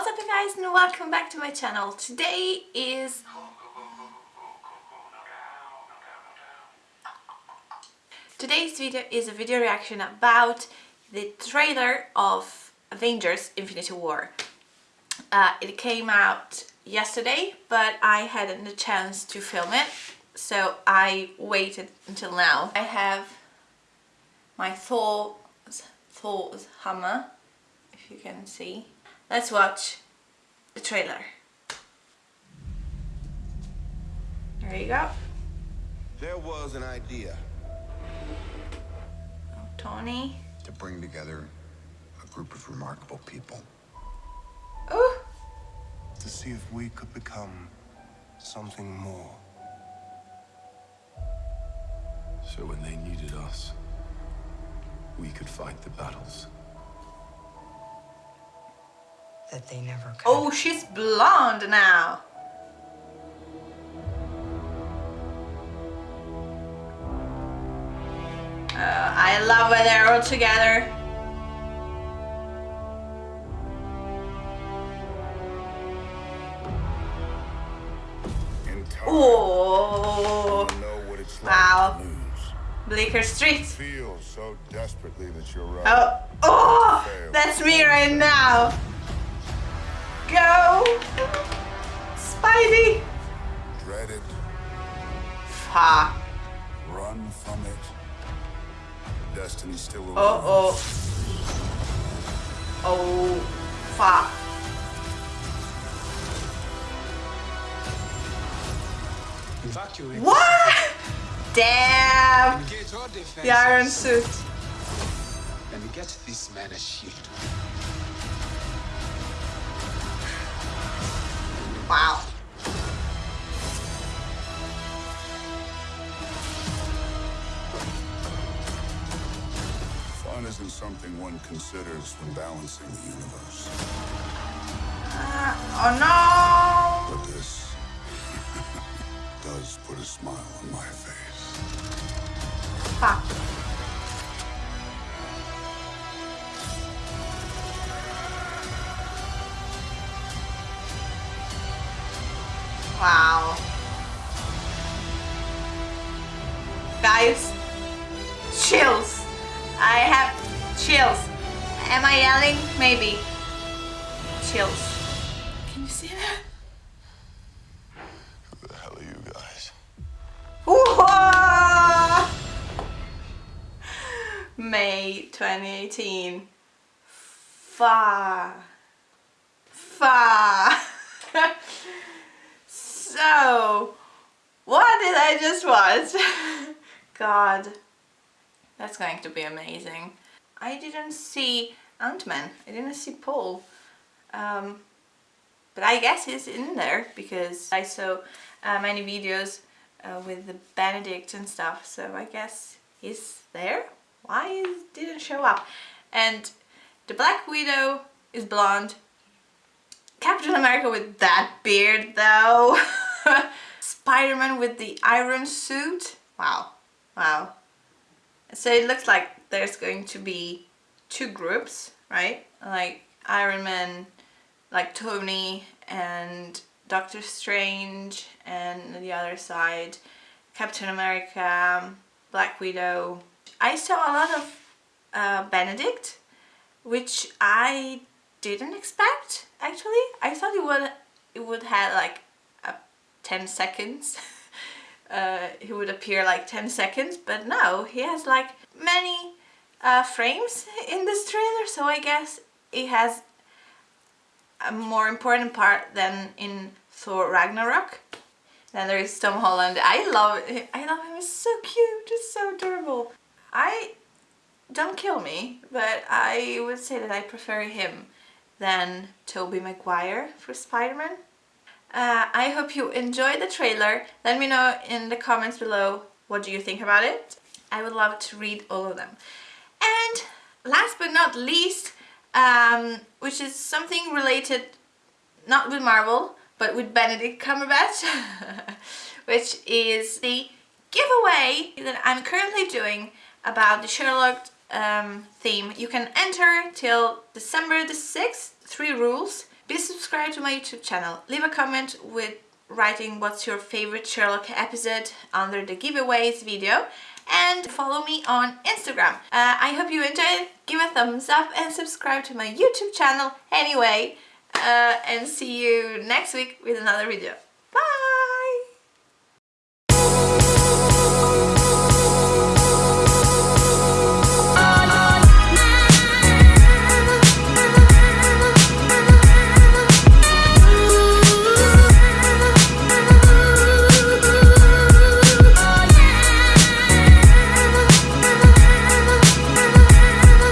What's up you guys and welcome back to my channel. Today is... Today's video is a video reaction about the trailer of Avengers Infinity War. Uh, it came out yesterday but I hadn't the chance to film it so I waited until now. I have my Thor, Thor's hammer if you can see. Let's watch the trailer. There you go. There was an idea Oh, Tony. to bring together a group of remarkable people Ooh. to see if we could become something more. So when they needed us, we could fight the battles. That they never could. Oh, she's blonde now. Uh, I love when they're all together. in time. Oh, You know what it's like Wow. to. Bleecker Street. Feel so desperately that you're right. Oh, oh, that's me right now. Go, Spidey. Dread it, Fuck. run from it. Destiny's still around. Oh, oh. Oh, fuck. Evacuate. What? Damn. Engage all. The iron suit. And get this man a shield. Isn't something one considers when balancing the universe. Uh, oh no. But this does put a smile on my face. Fuck. Wow. Guys, chills. Chills. Am I yelling? Maybe. Chills. Can you see that? Who the hell are you guys? Whoa! May 2018. Far. Far. so, what did I just watch? God. That's going to be amazing. I didn't see Ant-Man. I didn't see Paul. Um, but I guess he's in there because I saw uh, many videos uh, with the Benedict and stuff. So I guess he's there. Why he didn't show up? And the Black Widow is blonde. Captain America with that beard though. Spider-Man with the iron suit. Wow. Wow. So it looks like there's going to be two groups right like Iron Man like Tony and Doctor Strange and the other side Captain America, Black Widow. I saw a lot of uh, Benedict which I didn't expect actually. I thought it would it would have like a 10 seconds. uh, he would appear like 10 seconds but no he has like many uh, frames in this trailer so I guess it has a more important part than in Thor Ragnarok. Then there is Tom Holland. I love him. I love him. He's so cute. He's so adorable. I don't kill me, but I would say that I prefer him than Tobey Maguire for Spider-Man. Uh, I hope you enjoyed the trailer. Let me know in the comments below what do you think about it. I would love to read all of them. Last but not least, um, which is something related not with Marvel but with Benedict Cumberbatch which is the giveaway that I'm currently doing about the Sherlock um, theme. You can enter till December the 6th, three rules. Be, subscribed to my YouTube channel. Leave a comment with writing what's your favorite Sherlock episode under the giveaways video and follow me on Instagram. Uh, I hope you enjoyed. Give a thumbs up and subscribe to my YouTube channel anyway. Uh, and see you next week with another video.